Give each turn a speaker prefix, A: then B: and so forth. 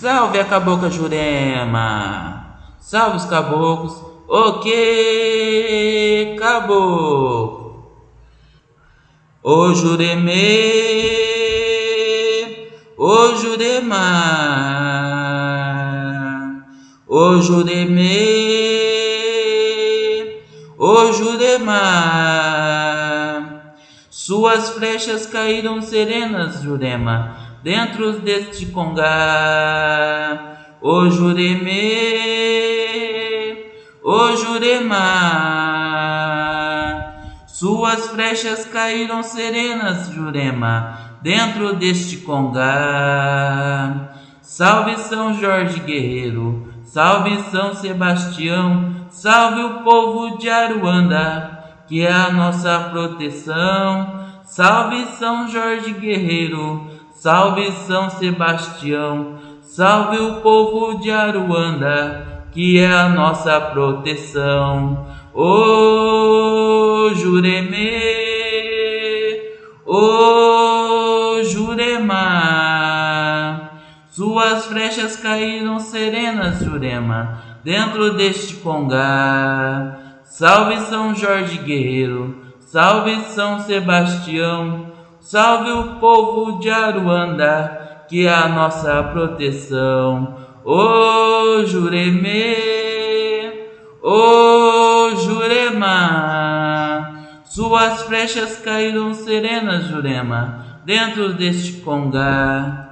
A: Salve a cabocla Jurema! Salve os caboclos! O que caboclo? O Juremê! O Jurema! O Juremê! O Jurema! Suas flechas caíram serenas, Jurema dentro deste congá. O Juremê, o Jurema, suas flechas caíram serenas, Jurema, dentro deste congá. Salve São Jorge Guerreiro, salve São Sebastião, salve o povo de Aruanda, que é a nossa proteção. Salve São Jorge Guerreiro, Salve São Sebastião, salve o povo de Aruanda, que é a nossa proteção. Ô Juremê, ô Jurema, suas flechas caíram serenas, Jurema, dentro deste congá. Salve São Jorge Guerreiro, salve São Sebastião, Salve o povo de Aruanda, que é a nossa proteção. Ô Juremê, ô Jurema, suas flechas caíram serenas, Jurema, dentro deste congá.